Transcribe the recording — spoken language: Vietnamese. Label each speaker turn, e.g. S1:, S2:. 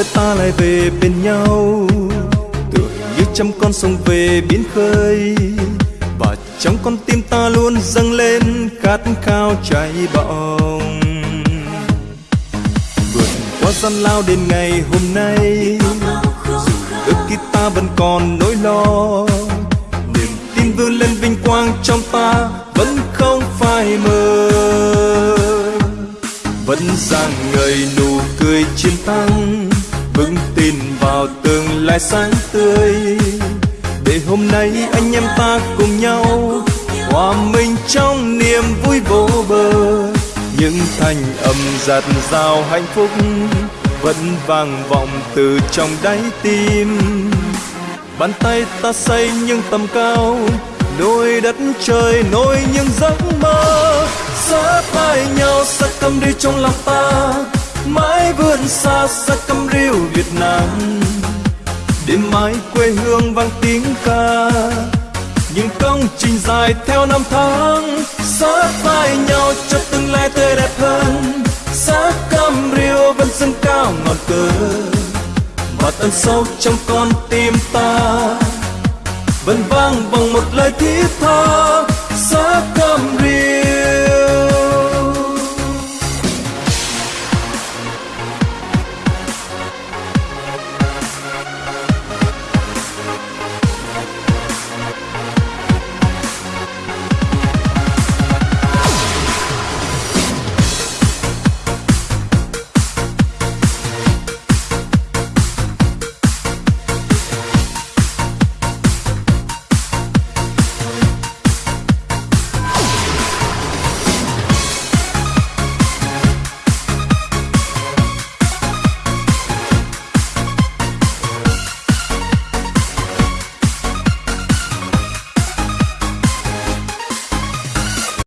S1: nữa ta lại về bên nhau. Tưởng như trăm con sông về biến khơi, và trong con tim ta luôn dâng lên khát khao cháy bỏng vượt qua gian lao đến ngày hôm nay dù đôi khi ta vẫn còn nỗi lo. Niềm tin vươn lên vinh quang trong ta vẫn không phai mờ. Vẫn rạng người nụ cười chiến thắng vững tin vào tương lai sáng tươi. Để hôm nay anh em ta cùng nhau hòa mình trong niềm vui vô bờ. Những thanh âm giạt rào hạnh phúc vẫn vang vọng từ trong đáy tim. Bàn tay ta xây những tầm cao đôi đất trời, nối những giấc mơ. Sát vai nhau sắc tâm đi trong lòng ta mãi vươn xa sắc câm riêu việt nam. Đêm mai quê hương vang tiếng ca, những công trình dài theo năm tháng sát vai nhau cho tương lai tươi đẹp hơn. Sát cam rio vẫn dâng cao ngọn cờ và tận sâu trong con tim ta vẫn vang bằng một lời thiết tha.